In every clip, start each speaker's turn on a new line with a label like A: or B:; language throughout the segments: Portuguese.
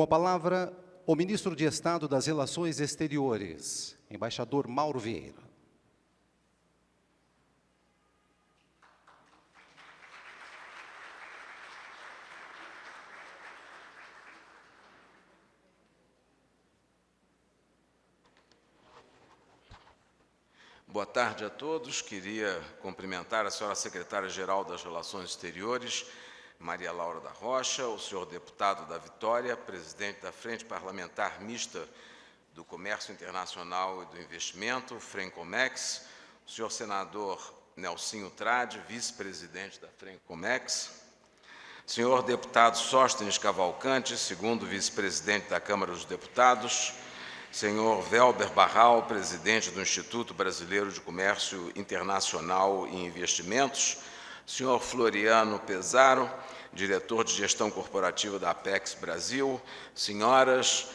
A: Com a palavra, o ministro de Estado das Relações Exteriores, embaixador Mauro Vieira.
B: Boa tarde a todos. Queria cumprimentar a senhora secretária-geral das Relações Exteriores, Maria Laura da Rocha, o senhor deputado da Vitória, presidente da Frente Parlamentar Mista do Comércio Internacional e do Investimento, Frencomex, o senhor senador Nelsinho Trade, vice-presidente da Frencomex, senhor deputado Sóstenes Cavalcante, segundo vice-presidente da Câmara dos Deputados, senhor Velber Barral, presidente do Instituto Brasileiro de Comércio Internacional e Investimentos, senhor Floriano Pesaro, diretor de gestão corporativa da Apex Brasil, senhoras,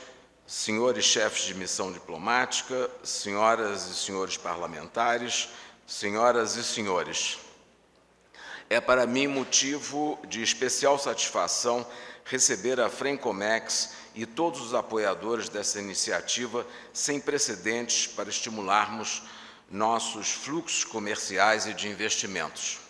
B: senhores chefes de missão diplomática, senhoras e senhores parlamentares, senhoras e senhores. É para mim motivo de especial satisfação receber a Frencomex e todos os apoiadores dessa iniciativa sem precedentes para estimularmos nossos fluxos comerciais e de investimentos.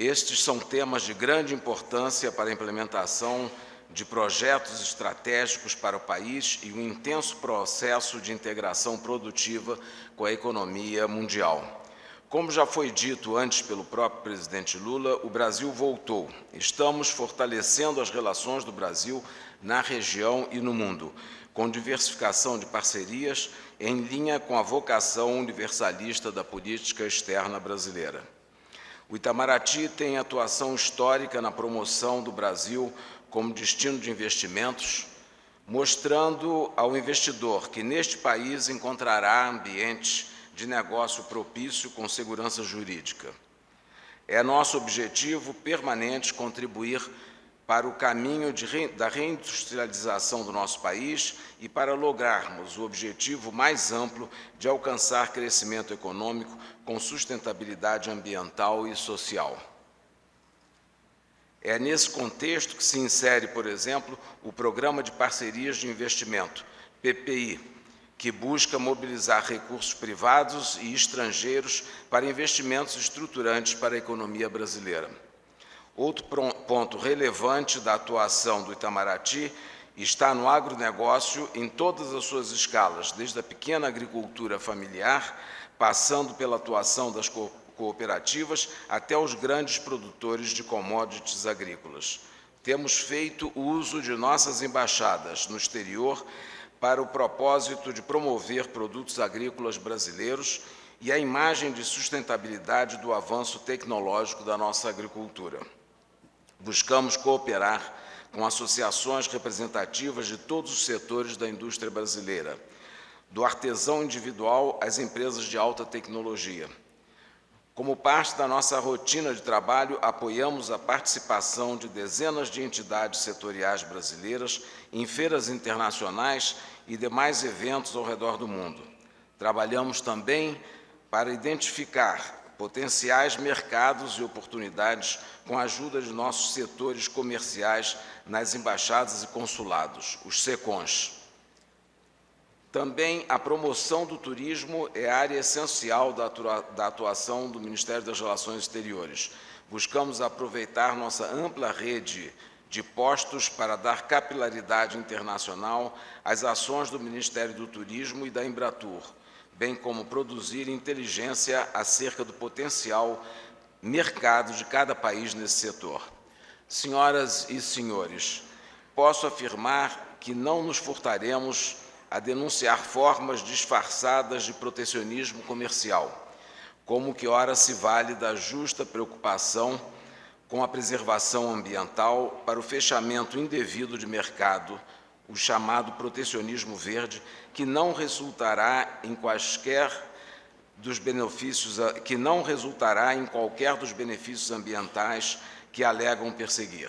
B: Estes são temas de grande importância para a implementação de projetos estratégicos para o país e um intenso processo de integração produtiva com a economia mundial. Como já foi dito antes pelo próprio presidente Lula, o Brasil voltou. Estamos fortalecendo as relações do Brasil na região e no mundo, com diversificação de parcerias em linha com a vocação universalista da política externa brasileira. O Itamaraty tem atuação histórica na promoção do Brasil como destino de investimentos, mostrando ao investidor que neste país encontrará ambientes de negócio propício com segurança jurídica. É nosso objetivo permanente contribuir para o caminho de, da reindustrialização do nosso país e para lograrmos o objetivo mais amplo de alcançar crescimento econômico com sustentabilidade ambiental e social. É nesse contexto que se insere, por exemplo, o Programa de Parcerias de Investimento, PPI, que busca mobilizar recursos privados e estrangeiros para investimentos estruturantes para a economia brasileira. Outro ponto relevante da atuação do Itamaraty está no agronegócio em todas as suas escalas, desde a pequena agricultura familiar, passando pela atuação das cooperativas até os grandes produtores de commodities agrícolas. Temos feito uso de nossas embaixadas no exterior para o propósito de promover produtos agrícolas brasileiros e a imagem de sustentabilidade do avanço tecnológico da nossa agricultura. Buscamos cooperar com associações representativas de todos os setores da indústria brasileira, do artesão individual às empresas de alta tecnologia. Como parte da nossa rotina de trabalho, apoiamos a participação de dezenas de entidades setoriais brasileiras em feiras internacionais e demais eventos ao redor do mundo. Trabalhamos também para identificar potenciais mercados e oportunidades com a ajuda de nossos setores comerciais nas embaixadas e consulados, os SECONs. Também a promoção do turismo é área essencial da atuação do Ministério das Relações Exteriores. Buscamos aproveitar nossa ampla rede de postos para dar capilaridade internacional às ações do Ministério do Turismo e da Embratur, bem como produzir inteligência acerca do potencial mercado de cada país nesse setor. Senhoras e senhores, posso afirmar que não nos furtaremos a denunciar formas disfarçadas de protecionismo comercial, como que ora se vale da justa preocupação com a preservação ambiental para o fechamento indevido de mercado, o chamado protecionismo verde, que não resultará em quaisquer dos benefícios que não resultará em qualquer dos benefícios ambientais que alegam perseguir.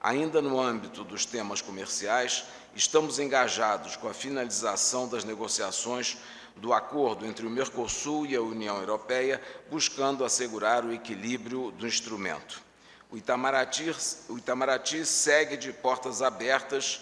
B: Ainda no âmbito dos temas comerciais, estamos engajados com a finalização das negociações do acordo entre o Mercosul e a União Europeia, buscando assegurar o equilíbrio do instrumento. O Itamaraty, o Itamaraty segue de portas abertas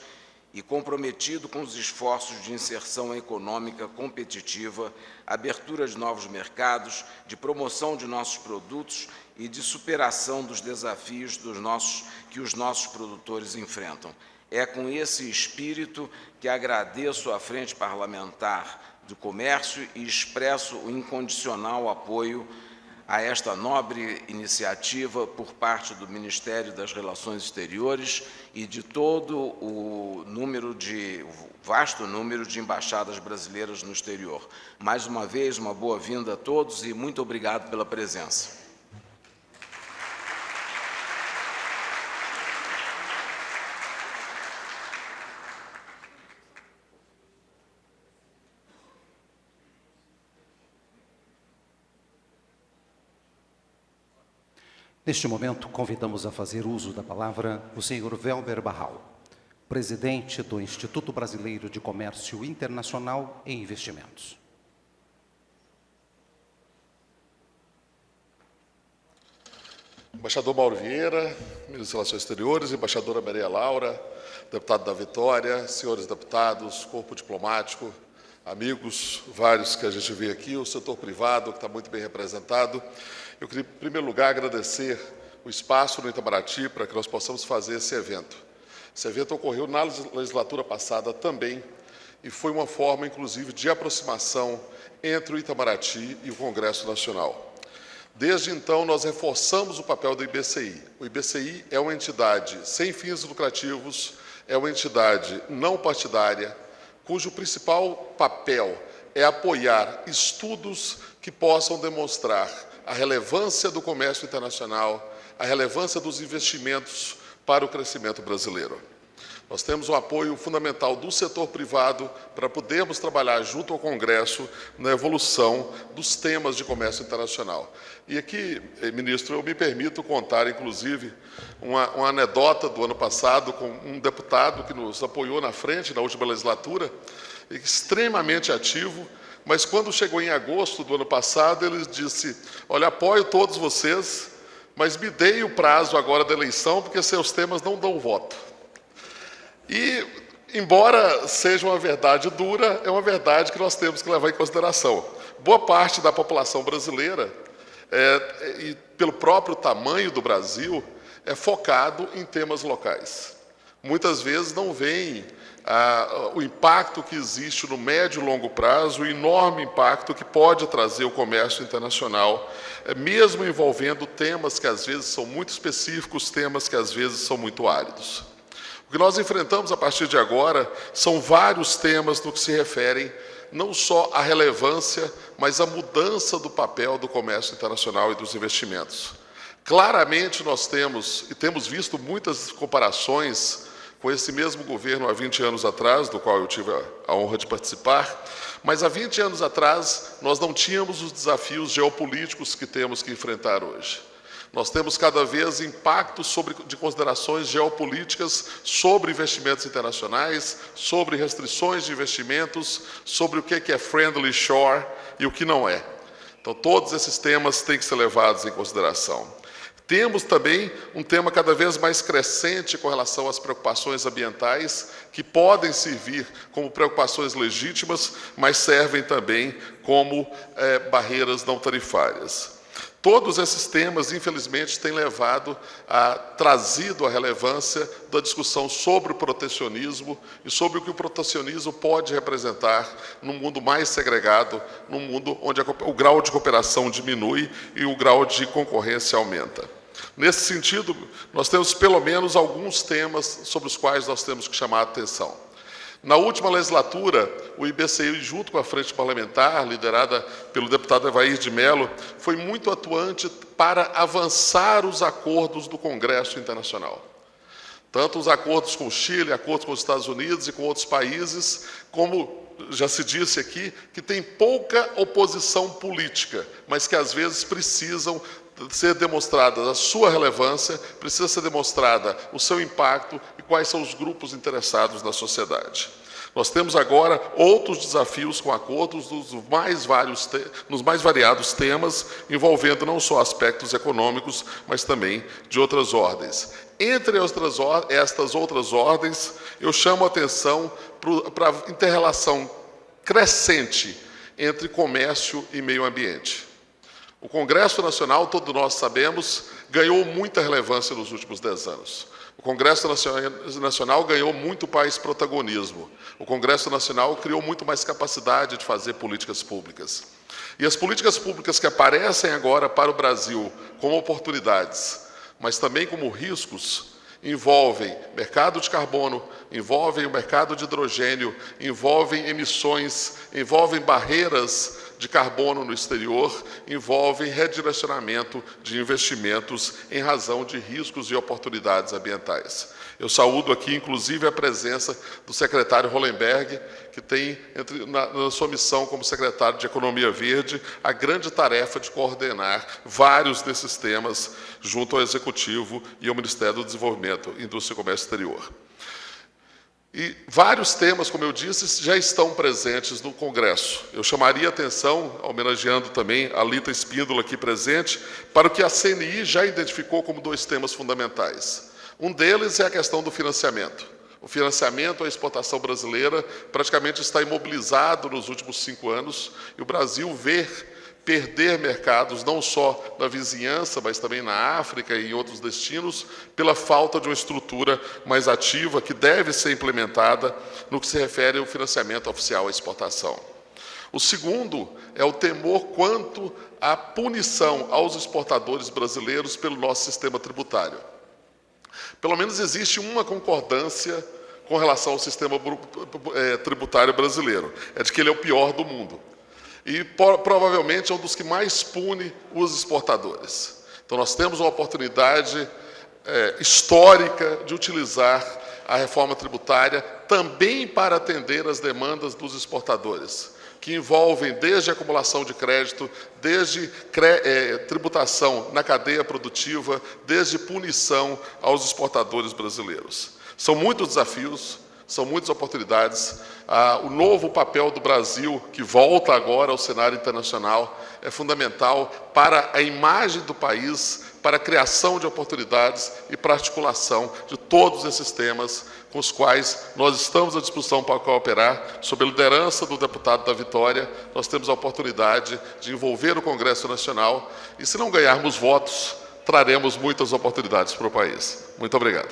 B: e comprometido com os esforços de inserção econômica competitiva, abertura de novos mercados, de promoção de nossos produtos e de superação dos desafios dos nossos, que os nossos produtores enfrentam. É com esse espírito que agradeço à Frente Parlamentar do Comércio e expresso o incondicional apoio a esta nobre iniciativa por parte do Ministério das Relações Exteriores e de todo o número de o vasto número de embaixadas brasileiras no exterior. Mais uma vez, uma boa-vinda a todos e muito obrigado pela presença.
A: Neste momento, convidamos a fazer uso da palavra o senhor Velber Barral, presidente do Instituto Brasileiro de Comércio Internacional e Investimentos.
C: Embaixador Mauro Vieira, ministro das Relações Exteriores, embaixadora Maria Laura, deputado da Vitória, senhores deputados, corpo diplomático, amigos, vários que a gente vê aqui, o setor privado, que está muito bem representado. Eu queria, em primeiro lugar, agradecer o espaço no Itamaraty para que nós possamos fazer esse evento. Esse evento ocorreu na legislatura passada também e foi uma forma, inclusive, de aproximação entre o Itamaraty e o Congresso Nacional. Desde então, nós reforçamos o papel do IBCI. O IBCI é uma entidade sem fins lucrativos, é uma entidade não partidária, cujo principal papel é apoiar estudos que possam demonstrar a relevância do comércio internacional, a relevância dos investimentos para o crescimento brasileiro. Nós temos o apoio fundamental do setor privado para podermos trabalhar junto ao Congresso na evolução dos temas de comércio internacional. E aqui, eh, ministro, eu me permito contar, inclusive, uma, uma anedota do ano passado com um deputado que nos apoiou na frente, na última legislatura, extremamente ativo, mas quando chegou em agosto do ano passado, ele disse, olha, apoio todos vocês, mas me dei o prazo agora da eleição, porque seus temas não dão voto. E, embora seja uma verdade dura, é uma verdade que nós temos que levar em consideração. Boa parte da população brasileira, é, e pelo próprio tamanho do Brasil, é focado em temas locais. Muitas vezes não vem ah, o impacto que existe no médio e longo prazo, o enorme impacto que pode trazer o comércio internacional, é, mesmo envolvendo temas que às vezes são muito específicos, temas que às vezes são muito áridos. O que nós enfrentamos a partir de agora são vários temas no que se referem não só à relevância, mas à mudança do papel do comércio internacional e dos investimentos. Claramente nós temos, e temos visto muitas comparações com esse mesmo governo há 20 anos atrás, do qual eu tive a honra de participar, mas há 20 anos atrás nós não tínhamos os desafios geopolíticos que temos que enfrentar hoje. Nós temos cada vez impactos sobre, de considerações geopolíticas sobre investimentos internacionais, sobre restrições de investimentos, sobre o que é friendly shore e o que não é. Então, todos esses temas têm que ser levados em consideração. Temos também um tema cada vez mais crescente com relação às preocupações ambientais, que podem servir como preocupações legítimas, mas servem também como é, barreiras não tarifárias. Todos esses temas, infelizmente, têm levado a trazido a relevância da discussão sobre o protecionismo e sobre o que o protecionismo pode representar num mundo mais segregado, num mundo onde a, o grau de cooperação diminui e o grau de concorrência aumenta. Nesse sentido, nós temos pelo menos alguns temas sobre os quais nós temos que chamar a atenção. Na última legislatura, o IBCI, junto com a Frente Parlamentar, liderada pelo deputado Evair de Mello, foi muito atuante para avançar os acordos do Congresso Internacional. Tanto os acordos com o Chile, acordos com os Estados Unidos e com outros países, como já se disse aqui, que tem pouca oposição política, mas que às vezes precisam ser demonstrada a sua relevância, precisa ser demonstrada o seu impacto e quais são os grupos interessados na sociedade. Nós temos agora outros desafios com acordos nos mais, vários nos mais variados temas, envolvendo não só aspectos econômicos, mas também de outras ordens. Entre outras, estas outras ordens, eu chamo a atenção para a interrelação crescente entre comércio e meio ambiente. O Congresso Nacional, todos nós sabemos, ganhou muita relevância nos últimos dez anos. O Congresso Nacional ganhou muito mais protagonismo. O Congresso Nacional criou muito mais capacidade de fazer políticas públicas. E as políticas públicas que aparecem agora para o Brasil como oportunidades, mas também como riscos, envolvem mercado de carbono, envolvem o mercado de hidrogênio, envolvem emissões, envolvem barreiras de carbono no exterior, envolvem redirecionamento de investimentos em razão de riscos e oportunidades ambientais. Eu saúdo aqui, inclusive, a presença do secretário Hollenberg, que tem, entre, na, na, sua missão como secretário de Economia Verde, a grande tarefa de coordenar vários desses temas junto ao Executivo e ao Ministério do Desenvolvimento, Indústria e Comércio Exterior. E vários temas, como eu disse, já estão presentes no Congresso. Eu chamaria a atenção, homenageando também a Lita Espíndola aqui presente, para o que a CNI já identificou como dois temas fundamentais. Um deles é a questão do financiamento. O financiamento à exportação brasileira praticamente está imobilizado nos últimos cinco anos e o Brasil vê perder mercados não só na vizinhança, mas também na África e em outros destinos, pela falta de uma estrutura mais ativa que deve ser implementada no que se refere ao financiamento oficial à exportação. O segundo é o temor quanto à punição aos exportadores brasileiros pelo nosso sistema tributário. Pelo menos existe uma concordância com relação ao sistema eh, tributário brasileiro, é de que ele é o pior do mundo. E provavelmente é um dos que mais pune os exportadores. Então nós temos uma oportunidade é, histórica de utilizar a reforma tributária também para atender as demandas dos exportadores, que envolvem desde acumulação de crédito, desde é, tributação na cadeia produtiva, desde punição aos exportadores brasileiros. São muitos desafios, são muitas oportunidades. Ah, o novo papel do Brasil, que volta agora ao cenário internacional, é fundamental para a imagem do país, para a criação de oportunidades e para a articulação de todos esses temas com os quais nós estamos à disposição para cooperar. Sob a liderança do deputado da Vitória, nós temos a oportunidade de envolver o Congresso Nacional e, se não ganharmos votos, traremos muitas oportunidades para o país. Muito obrigado.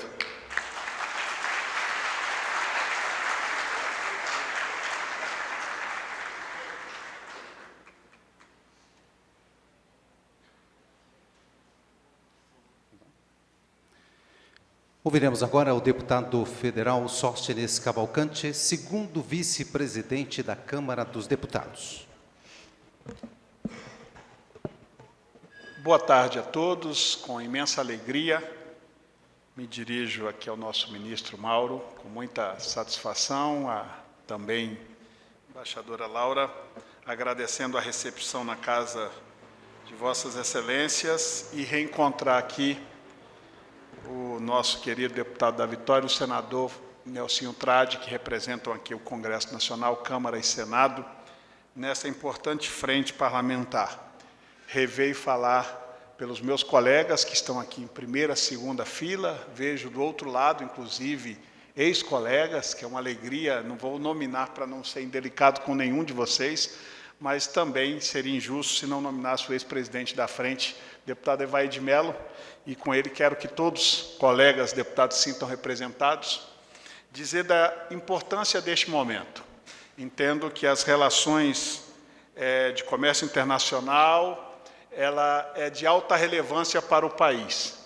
A: Ouviremos agora o deputado federal Sóstenes Cavalcante, segundo vice-presidente da Câmara dos Deputados.
D: Boa tarde a todos, com imensa alegria me dirijo aqui ao nosso ministro Mauro, com muita satisfação, a também embaixadora Laura, agradecendo a recepção na casa de vossas excelências e reencontrar aqui o nosso querido deputado da Vitória, o senador Nelsinho Trade, que representam aqui o Congresso Nacional, Câmara e Senado, nessa importante frente parlamentar. Revei falar pelos meus colegas que estão aqui em primeira, segunda fila, vejo do outro lado, inclusive, ex-colegas, que é uma alegria, não vou nominar para não ser indelicado com nenhum de vocês, mas também seria injusto se não nominasse o ex-presidente da frente, deputado Evaí de Mello, e com ele quero que todos, colegas deputados, sintam representados, dizer da importância deste momento. Entendo que as relações é, de comércio internacional, ela é de alta relevância para o país.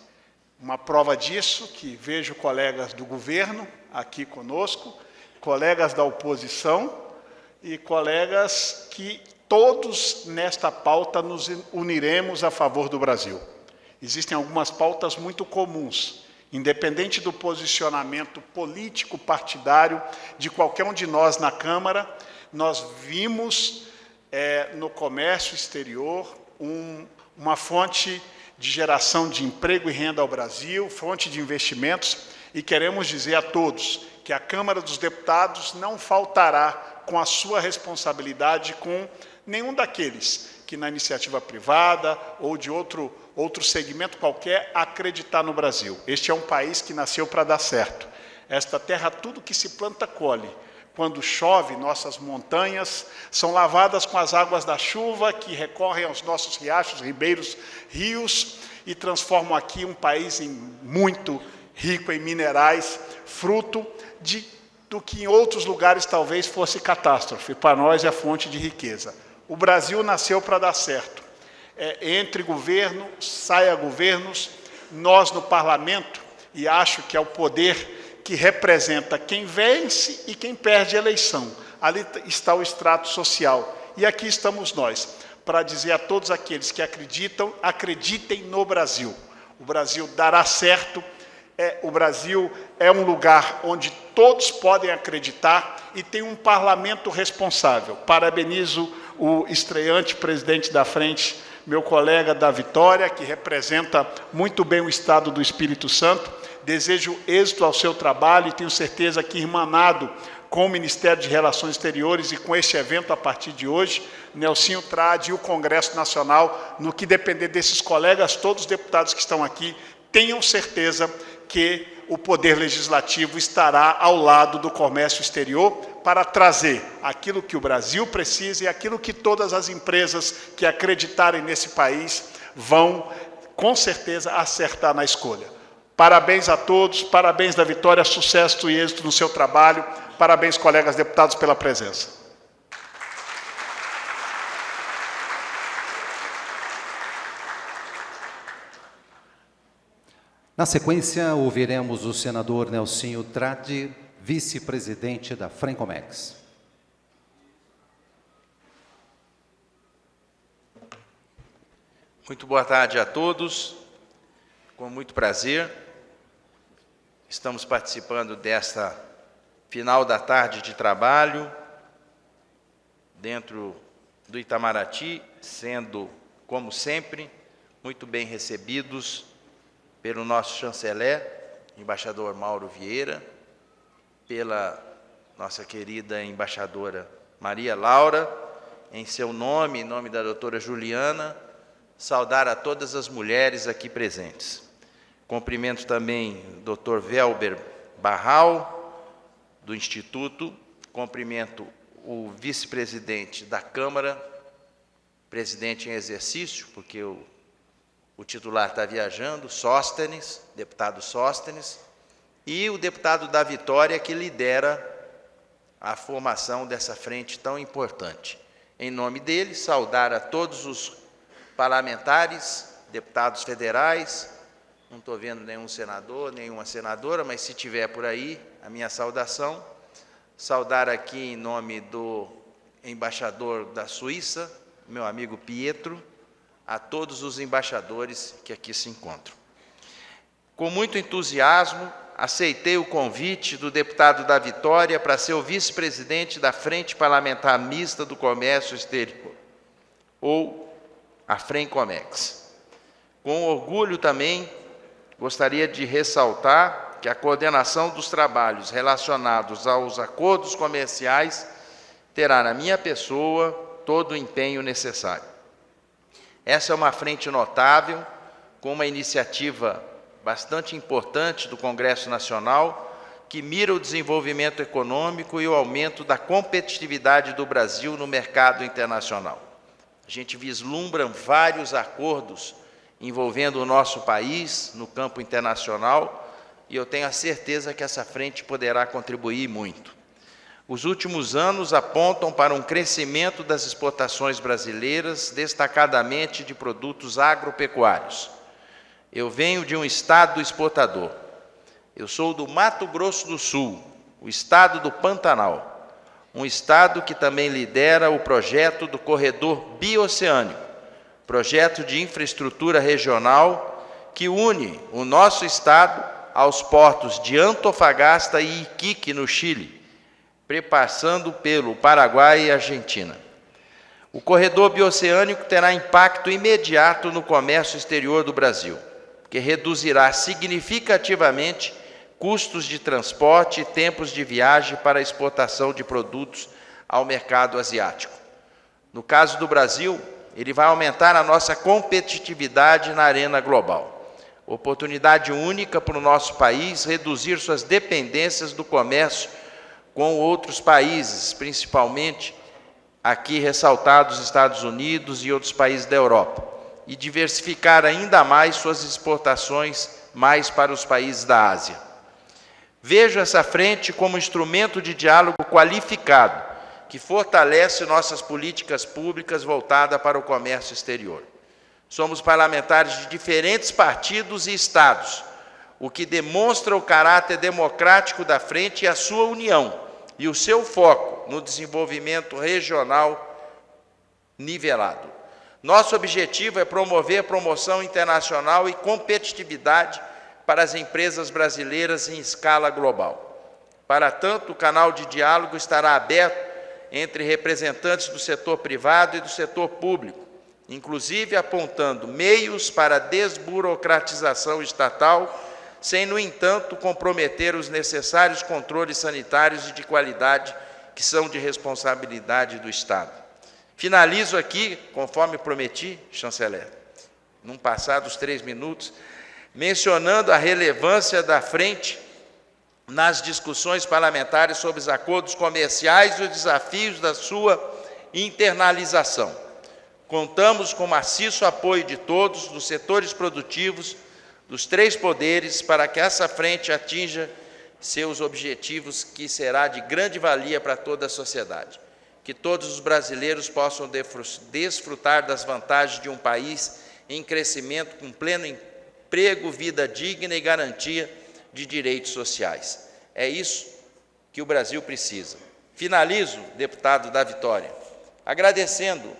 D: Uma prova disso, que vejo colegas do governo aqui conosco, colegas da oposição e colegas que todos nesta pauta nos uniremos a favor do Brasil. Existem algumas pautas muito comuns, independente do posicionamento político partidário de qualquer um de nós na Câmara, nós vimos é, no comércio exterior um, uma fonte de geração de emprego e renda ao Brasil, fonte de investimentos, e queremos dizer a todos que a Câmara dos Deputados não faltará com a sua responsabilidade com nenhum daqueles que na iniciativa privada ou de outro, outro segmento qualquer acreditar no Brasil. Este é um país que nasceu para dar certo. Esta terra, tudo que se planta, colhe. Quando chove, nossas montanhas são lavadas com as águas da chuva que recorrem aos nossos riachos, ribeiros, rios e transformam aqui um país em muito rico em minerais, fruto de, do que em outros lugares talvez fosse catástrofe. Para nós é fonte de riqueza. O Brasil nasceu para dar certo. É, entre governo, saia governos, nós no parlamento, e acho que é o poder que representa quem vence e quem perde a eleição. Ali está o extrato social. E aqui estamos nós, para dizer a todos aqueles que acreditam, acreditem no Brasil. O Brasil dará certo, é, o Brasil é um lugar onde todos podem acreditar e tem um parlamento responsável. Parabenizo o estreante presidente da frente, meu colega da Vitória, que representa muito bem o Estado do Espírito Santo, Desejo êxito ao seu trabalho e tenho certeza que, irmanado com o Ministério de Relações Exteriores e com este evento a partir de hoje, Nelsinho Trade e o Congresso Nacional, no que depender desses colegas, todos os deputados que estão aqui, tenham certeza que o Poder Legislativo estará ao lado do comércio exterior para trazer aquilo que o Brasil precisa e aquilo que todas as empresas que acreditarem nesse país vão, com certeza, acertar na escolha. Parabéns a todos, parabéns da vitória, sucesso e êxito no seu trabalho. Parabéns, colegas deputados, pela presença.
A: Na sequência, ouviremos o senador Nelsinho Tradi, vice-presidente da Frencomex.
E: Muito boa tarde a todos. Com muito prazer, Estamos participando desta final da tarde de trabalho dentro do Itamaraty, sendo, como sempre, muito bem recebidos pelo nosso chanceler, embaixador Mauro Vieira, pela nossa querida embaixadora Maria Laura, em seu nome, em nome da doutora Juliana, saudar a todas as mulheres aqui presentes. Cumprimento também o Dr. Velber Barral, do Instituto. Cumprimento o vice-presidente da Câmara, presidente em exercício, porque o, o titular está viajando, Sóstenes, deputado Sóstenes, e o deputado da Vitória, que lidera a formação dessa frente tão importante. Em nome dele, saudar a todos os parlamentares, deputados federais, não estou vendo nenhum senador, nenhuma senadora, mas se tiver por aí, a minha saudação. Saudar aqui em nome do embaixador da Suíça, meu amigo Pietro, a todos os embaixadores que aqui se encontram. Com muito entusiasmo, aceitei o convite do deputado da Vitória para ser o vice-presidente da Frente Parlamentar Mista do Comércio Exterior, ou a FRENCOMEX. Com orgulho também gostaria de ressaltar que a coordenação dos trabalhos relacionados aos acordos comerciais terá na minha pessoa todo o empenho necessário. Essa é uma frente notável, com uma iniciativa bastante importante do Congresso Nacional, que mira o desenvolvimento econômico e o aumento da competitividade do Brasil no mercado internacional. A gente vislumbra vários acordos envolvendo o nosso país no campo internacional, e eu tenho a certeza que essa frente poderá contribuir muito. Os últimos anos apontam para um crescimento das exportações brasileiras, destacadamente de produtos agropecuários. Eu venho de um estado exportador. Eu sou do Mato Grosso do Sul, o estado do Pantanal, um estado que também lidera o projeto do corredor bioceânico, projeto de infraestrutura regional que une o nosso estado aos portos de Antofagasta e Iquique, no Chile, prepassando pelo Paraguai e Argentina. O corredor bioceânico terá impacto imediato no comércio exterior do Brasil, que reduzirá significativamente custos de transporte e tempos de viagem para a exportação de produtos ao mercado asiático. No caso do Brasil, ele vai aumentar a nossa competitividade na arena global. Oportunidade única para o nosso país reduzir suas dependências do comércio com outros países, principalmente aqui ressaltados Estados Unidos e outros países da Europa, e diversificar ainda mais suas exportações mais para os países da Ásia. Vejo essa frente como instrumento de diálogo qualificado que fortalece nossas políticas públicas voltadas para o comércio exterior. Somos parlamentares de diferentes partidos e estados, o que demonstra o caráter democrático da frente e a sua união e o seu foco no desenvolvimento regional nivelado. Nosso objetivo é promover promoção internacional e competitividade para as empresas brasileiras em escala global. Para tanto, o canal de diálogo estará aberto entre representantes do setor privado e do setor público, inclusive apontando meios para desburocratização estatal, sem, no entanto, comprometer os necessários controles sanitários e de qualidade que são de responsabilidade do Estado. Finalizo aqui, conforme prometi, chanceler, num passados três minutos, mencionando a relevância da frente nas discussões parlamentares sobre os acordos comerciais e os desafios da sua internalização. Contamos com maciço apoio de todos, dos setores produtivos, dos três poderes, para que essa frente atinja seus objetivos, que será de grande valia para toda a sociedade. Que todos os brasileiros possam desfrutar das vantagens de um país em crescimento, com pleno emprego, vida digna e garantia de direitos sociais. É isso que o Brasil precisa. Finalizo, deputado da Vitória, agradecendo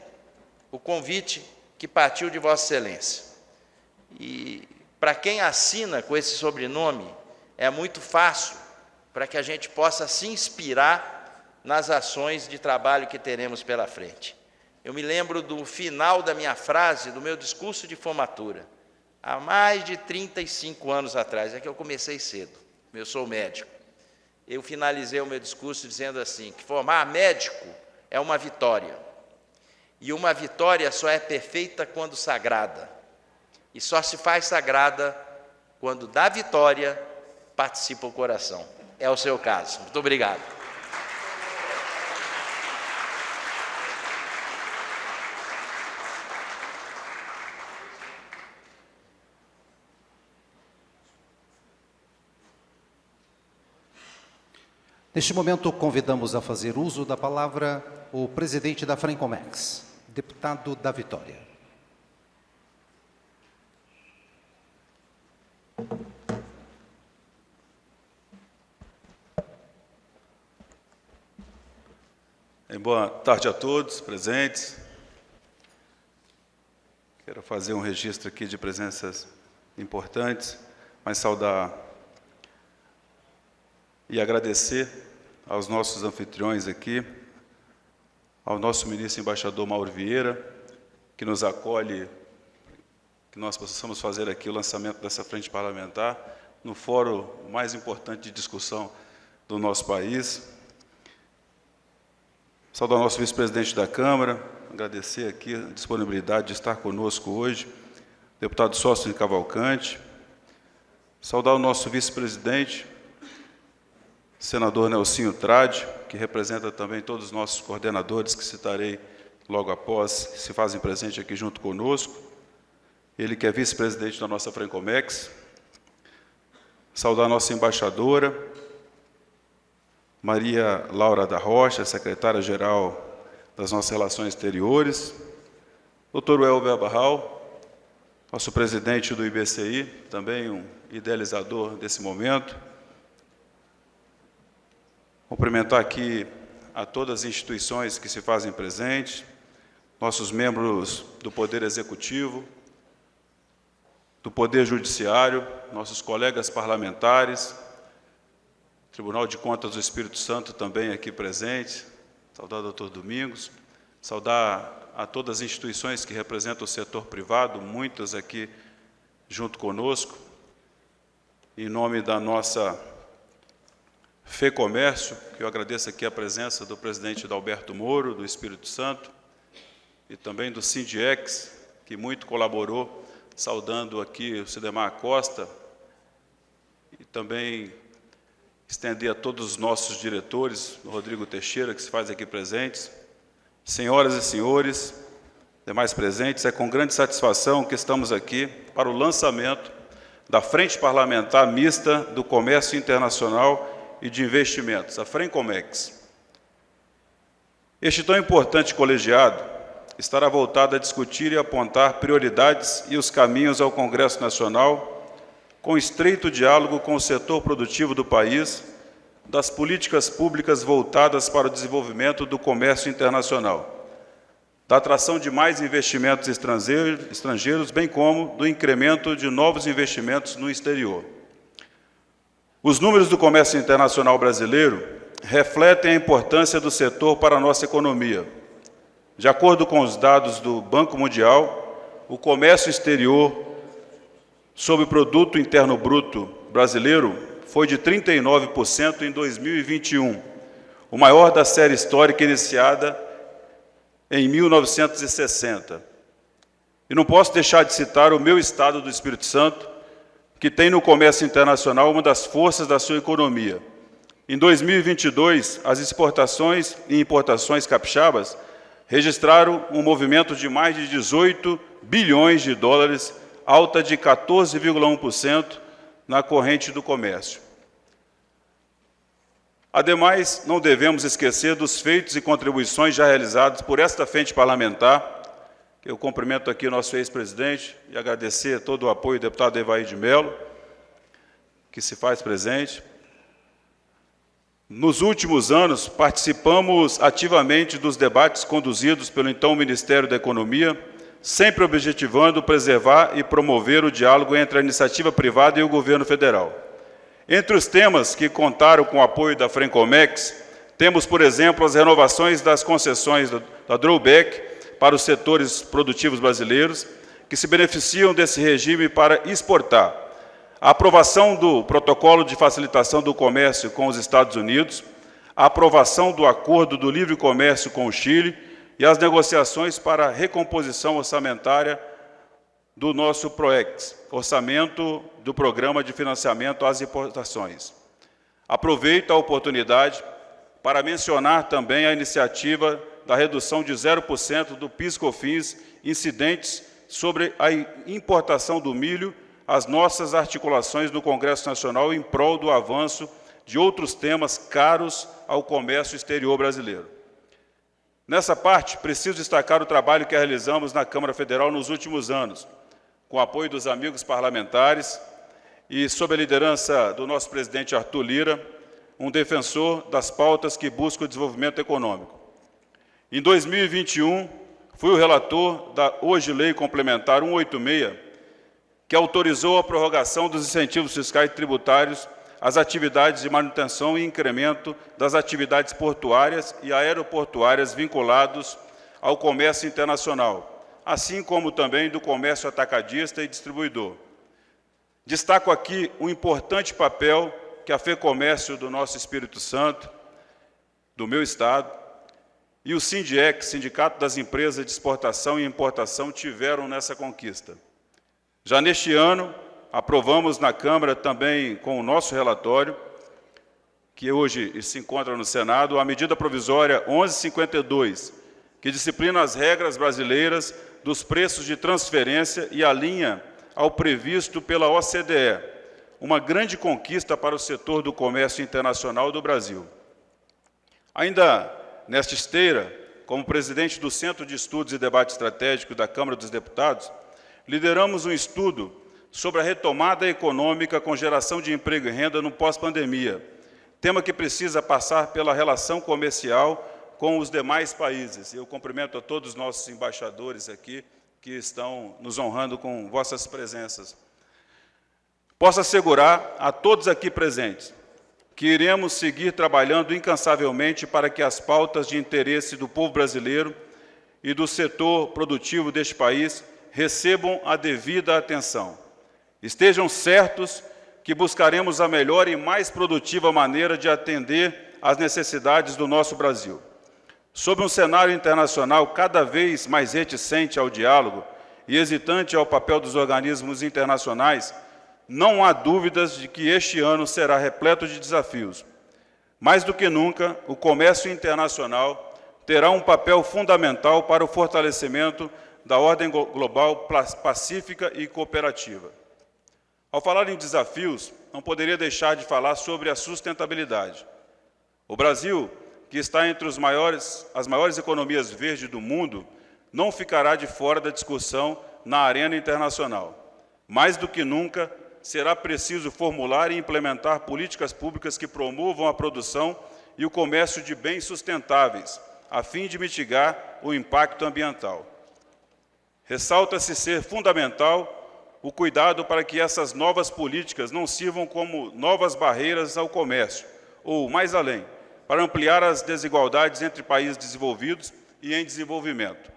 E: o convite que partiu de Vossa Excelência. E para quem assina com esse sobrenome, é muito fácil para que a gente possa se inspirar nas ações de trabalho que teremos pela frente. Eu me lembro do final da minha frase, do meu discurso de formatura há mais de 35 anos atrás, é que eu comecei cedo, eu sou médico. Eu finalizei o meu discurso dizendo assim, que formar médico é uma vitória. E uma vitória só é perfeita quando sagrada. E só se faz sagrada quando da vitória participa o coração. É o seu caso. Muito obrigado.
A: Neste momento, convidamos a fazer uso da palavra o presidente da Francomex, deputado da Vitória.
F: Boa tarde a todos presentes. Quero fazer um registro aqui de presenças importantes, mas saudar e agradecer aos nossos anfitriões aqui, ao nosso ministro embaixador Mauro Vieira, que nos acolhe, que nós possamos fazer aqui o lançamento dessa frente parlamentar, no fórum mais importante de discussão do nosso país. Saudar o nosso vice-presidente da Câmara, agradecer aqui a disponibilidade de estar conosco hoje, deputado Sócio de Cavalcante, saudar o nosso vice-presidente, senador Nelsinho Trade, que representa também todos os nossos coordenadores, que citarei logo após, se fazem presente aqui junto conosco. Ele que é vice-presidente da nossa Francomex. Saudar a nossa embaixadora, Maria Laura da Rocha, secretária-geral das nossas relações exteriores. Doutor Elber Barral, nosso presidente do IBCI, também um idealizador desse momento. Cumprimentar aqui a todas as instituições que se fazem presentes, nossos membros do Poder Executivo, do Poder Judiciário, nossos colegas parlamentares, Tribunal de Contas do Espírito Santo também aqui presente, saudar o doutor Domingos, saudar a todas as instituições que representam o setor privado, muitas aqui junto conosco, em nome da nossa FEComércio, que eu agradeço aqui a presença do presidente Dalberto Moro, do Espírito Santo, e também do Sindiex, que muito colaborou, saudando aqui o Cidemar Costa, e também estender a todos os nossos diretores, Rodrigo Teixeira, que se faz aqui presentes, senhoras e senhores, demais presentes, é com grande satisfação que estamos aqui para o lançamento da Frente Parlamentar Mista do Comércio Internacional e de Investimentos, a FRENCOMEX. Este tão importante colegiado estará voltado a discutir e apontar prioridades e os caminhos ao Congresso Nacional com estreito diálogo com o setor produtivo do país, das políticas públicas voltadas para o desenvolvimento do comércio internacional, da atração de mais investimentos estrangeiros, bem como do incremento de novos investimentos no exterior. Os números do comércio internacional brasileiro refletem a importância do setor para a nossa economia. De acordo com os dados do Banco Mundial, o comércio exterior sobre o produto interno bruto brasileiro foi de 39% em 2021, o maior da série histórica iniciada em 1960. E não posso deixar de citar o meu estado do Espírito Santo, que tem no comércio internacional uma das forças da sua economia. Em 2022, as exportações e importações capixabas registraram um movimento de mais de 18 bilhões de dólares alta de 14,1% na corrente do comércio. Ademais, não devemos esquecer dos feitos e contribuições já realizados por esta frente parlamentar, eu cumprimento aqui o nosso ex-presidente e agradecer todo o apoio do deputado Evaí de Mello, que se faz presente. Nos últimos anos, participamos ativamente dos debates conduzidos pelo então Ministério da Economia, sempre objetivando preservar e promover o diálogo entre a iniciativa privada e o governo federal. Entre os temas que contaram com o apoio da Frencomex, temos, por exemplo, as renovações das concessões da Drawback para os setores produtivos brasileiros, que se beneficiam desse regime para exportar, a aprovação do Protocolo de Facilitação do Comércio com os Estados Unidos, a aprovação do Acordo do Livre Comércio com o Chile e as negociações para a recomposição orçamentária do nosso PROEX, orçamento do Programa de Financiamento às Importações. Aproveito a oportunidade para mencionar também a iniciativa da redução de 0% do PIS/COFINS incidentes sobre a importação do milho, as nossas articulações no Congresso Nacional em prol do avanço de outros temas caros ao comércio exterior brasileiro. Nessa parte, preciso destacar o trabalho que realizamos na Câmara Federal nos últimos anos, com o apoio dos amigos parlamentares e sob a liderança do nosso presidente Arthur Lira, um defensor das pautas que buscam o desenvolvimento econômico. Em 2021, fui o relator da hoje Lei Complementar 186, que autorizou a prorrogação dos incentivos fiscais tributários as atividades de manutenção e incremento das atividades portuárias e aeroportuárias vinculados ao comércio internacional, assim como também do comércio atacadista e distribuidor. Destaco aqui o importante papel que a FEComércio do nosso Espírito Santo, do meu Estado, e o SINDIEC, Sindicato das Empresas de Exportação e Importação, tiveram nessa conquista. Já neste ano, aprovamos na Câmara também com o nosso relatório, que hoje se encontra no Senado, a medida provisória 1152, que disciplina as regras brasileiras dos preços de transferência e alinha ao previsto pela OCDE, uma grande conquista para o setor do comércio internacional do Brasil. Ainda nesta esteira, como presidente do Centro de Estudos e Debate Estratégico da Câmara dos Deputados, lideramos um estudo sobre a retomada econômica com geração de emprego e renda no pós-pandemia, tema que precisa passar pela relação comercial com os demais países. Eu cumprimento a todos os nossos embaixadores aqui que estão nos honrando com vossas presenças. Posso assegurar a todos aqui presentes que iremos seguir trabalhando incansavelmente para que as pautas de interesse do povo brasileiro e do setor produtivo deste país recebam a devida atenção. Estejam certos que buscaremos a melhor e mais produtiva maneira de atender às necessidades do nosso Brasil. Sob um cenário internacional cada vez mais reticente ao diálogo e hesitante ao papel dos organismos internacionais, não há dúvidas de que este ano será repleto de desafios. Mais do que nunca, o comércio internacional terá um papel fundamental para o fortalecimento da ordem global pacífica e cooperativa. Ao falar em desafios, não poderia deixar de falar sobre a sustentabilidade. O Brasil, que está entre maiores, as maiores economias verdes do mundo, não ficará de fora da discussão na arena internacional. Mais do que nunca, será preciso formular e implementar políticas públicas que promovam a produção e o comércio de bens sustentáveis, a fim de mitigar o impacto ambiental. Ressalta-se ser fundamental o cuidado para que essas novas políticas não sirvam como novas barreiras ao comércio, ou, mais além, para ampliar as desigualdades entre países desenvolvidos e em desenvolvimento.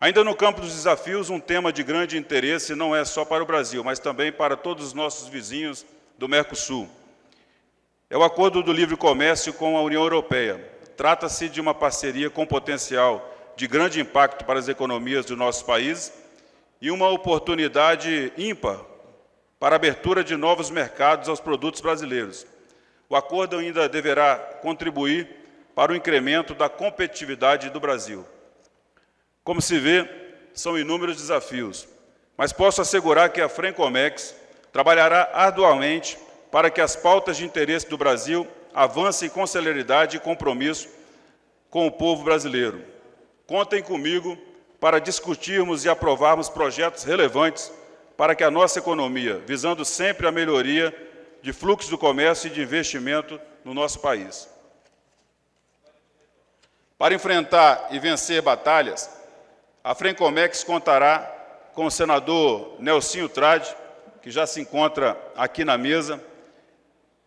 F: Ainda no campo dos desafios, um tema de grande interesse não é só para o Brasil, mas também para todos os nossos vizinhos do Mercosul. É o Acordo do Livre Comércio com a União Europeia. Trata-se de uma parceria com potencial de grande impacto para as economias dos nossos países e uma oportunidade ímpar para a abertura de novos mercados aos produtos brasileiros. O acordo ainda deverá contribuir para o incremento da competitividade do Brasil. Como se vê, são inúmeros desafios, mas posso assegurar que a Frencomex trabalhará arduamente para que as pautas de interesse do Brasil avancem com celeridade e compromisso com o povo brasileiro. Contem comigo para discutirmos e aprovarmos projetos relevantes para que a nossa economia, visando sempre a melhoria de fluxo do comércio e de investimento no nosso país. Para enfrentar e vencer batalhas, a Frencomex contará com o senador Nelsinho Trade, que já se encontra aqui na mesa,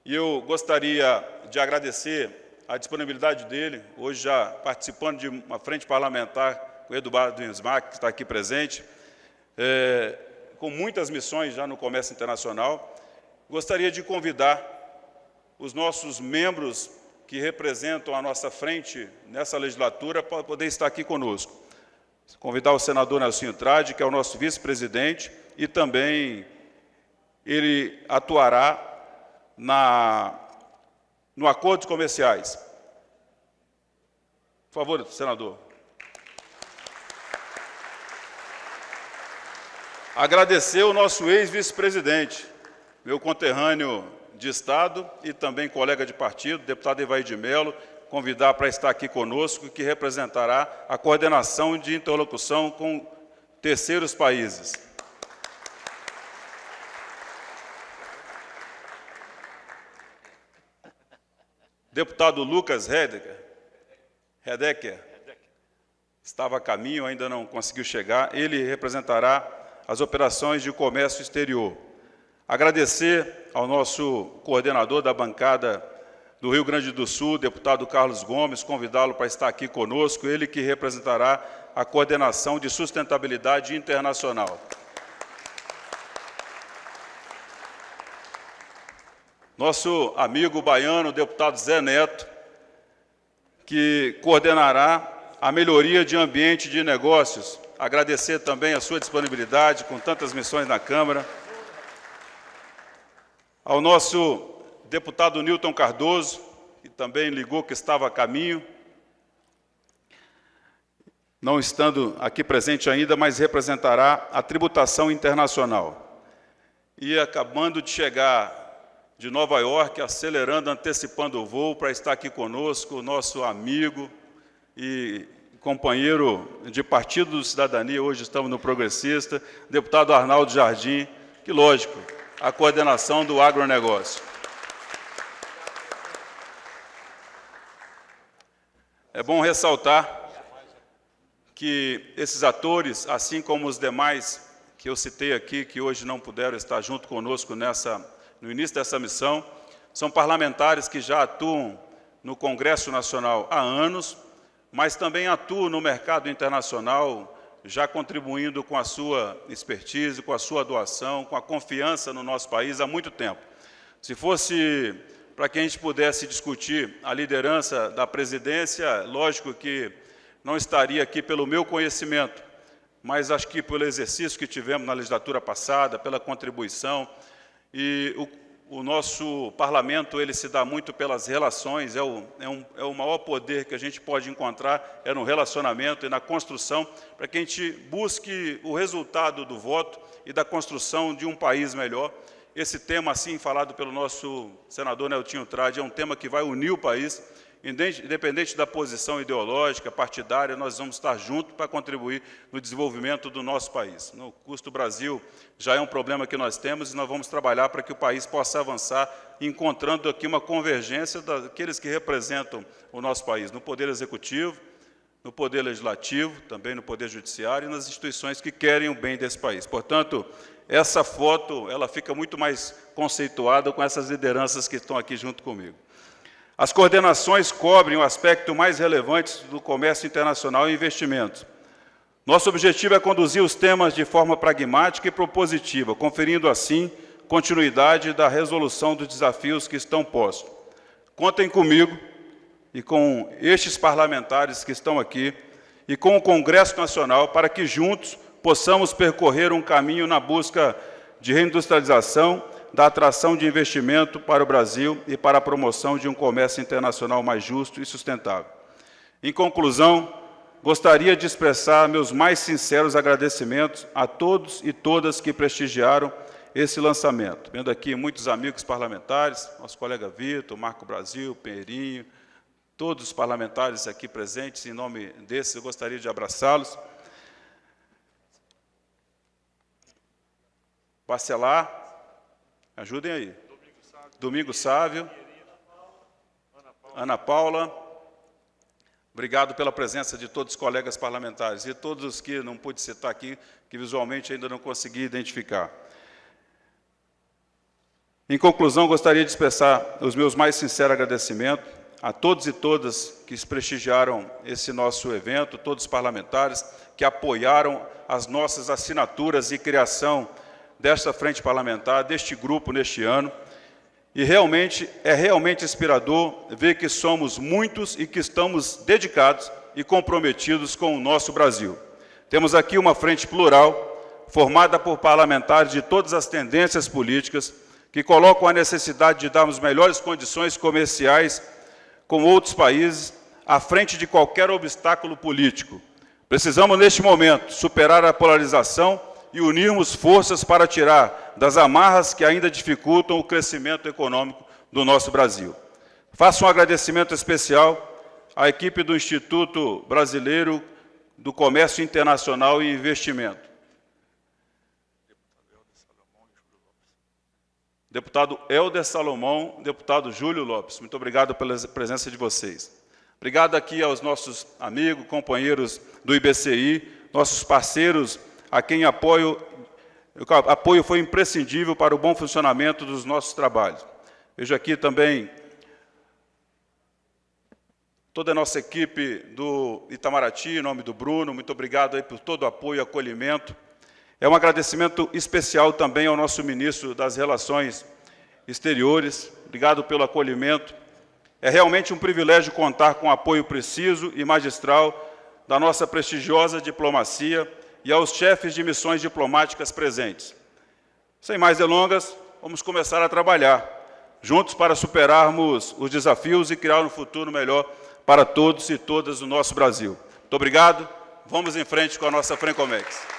F: e eu gostaria de agradecer a disponibilidade dele, hoje já participando de uma frente parlamentar o Eduardo Insmack, que está aqui presente, é, com muitas missões já no comércio internacional. Gostaria de convidar os nossos membros que representam a nossa frente nessa legislatura para poder estar aqui conosco. Convidar o senador Nelson Trade, que é o nosso vice-presidente, e também ele atuará na, no acordos comerciais. Por favor, senador. Agradecer o nosso ex-vice-presidente, meu conterrâneo de Estado e também colega de partido, deputado Evair de Mello, convidar para estar aqui conosco, que representará a coordenação de interlocução com terceiros países. Deputado Lucas Hedecker, Hedecker estava a caminho, ainda não conseguiu chegar, ele representará as operações de comércio exterior. Agradecer ao nosso coordenador da bancada do Rio Grande do Sul, deputado Carlos Gomes, convidá-lo para estar aqui conosco, ele que representará a coordenação de sustentabilidade internacional. Nosso amigo baiano, deputado Zé Neto, que coordenará a melhoria de ambiente de negócios agradecer também a sua disponibilidade com tantas missões na Câmara. Ao nosso deputado Newton Cardoso, que também ligou que estava a caminho, não estando aqui presente ainda, mas representará a tributação internacional. E acabando de chegar de Nova York, acelerando, antecipando o voo para estar aqui conosco, o nosso amigo e companheiro de Partido do Cidadania, hoje estamos no Progressista, deputado Arnaldo Jardim, que, lógico, a coordenação do agronegócio. É bom ressaltar que esses atores, assim como os demais que eu citei aqui, que hoje não puderam estar junto conosco nessa, no início dessa missão, são parlamentares que já atuam no Congresso Nacional há anos, mas também atuo no mercado internacional, já contribuindo com a sua expertise, com a sua doação, com a confiança no nosso país há muito tempo. Se fosse para que a gente pudesse discutir a liderança da presidência, lógico que não estaria aqui pelo meu conhecimento, mas acho que pelo exercício que tivemos na legislatura passada, pela contribuição, e o, o nosso parlamento ele se dá muito pelas relações, é o, é, um, é o maior poder que a gente pode encontrar, é no relacionamento e na construção, para que a gente busque o resultado do voto e da construção de um país melhor. Esse tema, assim, falado pelo nosso senador Neltinho Trade, é um tema que vai unir o país, Independente da posição ideológica, partidária, nós vamos estar juntos para contribuir no desenvolvimento do nosso país. No custo Brasil já é um problema que nós temos e nós vamos trabalhar para que o país possa avançar, encontrando aqui uma convergência daqueles que representam o nosso país, no Poder Executivo, no Poder Legislativo, também no Poder Judiciário e nas instituições que querem o bem desse país. Portanto, essa foto ela fica muito mais conceituada com essas lideranças que estão aqui junto comigo. As coordenações cobrem o aspecto mais relevante do comércio internacional e investimentos. Nosso objetivo é conduzir os temas de forma pragmática e propositiva, conferindo, assim, continuidade da resolução dos desafios que estão postos. Contem comigo e com estes parlamentares que estão aqui e com o Congresso Nacional para que juntos possamos percorrer um caminho na busca de reindustrialização da atração de investimento para o Brasil e para a promoção de um comércio internacional mais justo e sustentável. Em conclusão, gostaria de expressar meus mais sinceros agradecimentos a todos e todas que prestigiaram esse lançamento. Vendo aqui muitos amigos parlamentares, nosso colega Vitor, Marco Brasil, Pinheirinho, todos os parlamentares aqui presentes, em nome desses, eu gostaria de abraçá-los. Parcelar Ajudem aí. Domingo Sávio. Ana Paula. Obrigado pela presença de todos os colegas parlamentares e todos os que não pude citar aqui, que visualmente ainda não consegui identificar. Em conclusão, gostaria de expressar os meus mais sinceros agradecimentos a todos e todas que prestigiaram esse nosso evento, todos os parlamentares que apoiaram as nossas assinaturas e criação desta frente parlamentar, deste grupo neste ano, e realmente é realmente inspirador ver que somos muitos e que estamos dedicados e comprometidos com o nosso Brasil. Temos aqui uma frente plural, formada por parlamentares de todas as tendências políticas, que colocam a necessidade de darmos melhores condições comerciais com outros países, à frente de qualquer obstáculo político. Precisamos, neste momento, superar a polarização e unirmos forças para tirar das amarras que ainda dificultam o crescimento econômico do nosso Brasil. Faço um agradecimento especial à equipe do Instituto Brasileiro do Comércio Internacional e Investimento. Deputado Helder Salomão, deputado Júlio Lopes, muito obrigado pela presença de vocês. Obrigado aqui aos nossos amigos, companheiros do IBCI, nossos parceiros a quem apoio, apoio foi imprescindível para o bom funcionamento dos nossos trabalhos. Vejo aqui também toda a nossa equipe do Itamaraty, em nome do Bruno, muito obrigado aí por todo o apoio e acolhimento. É um agradecimento especial também ao nosso ministro das Relações Exteriores, obrigado pelo acolhimento. É realmente um privilégio contar com o apoio preciso e magistral da nossa prestigiosa diplomacia, e aos chefes de missões diplomáticas presentes. Sem mais delongas, vamos começar a trabalhar juntos para superarmos os desafios e criar um futuro melhor para todos e todas do nosso Brasil. Muito obrigado. Vamos em frente com a nossa Francomex.